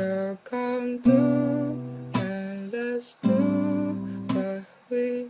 Now come through and let's do what we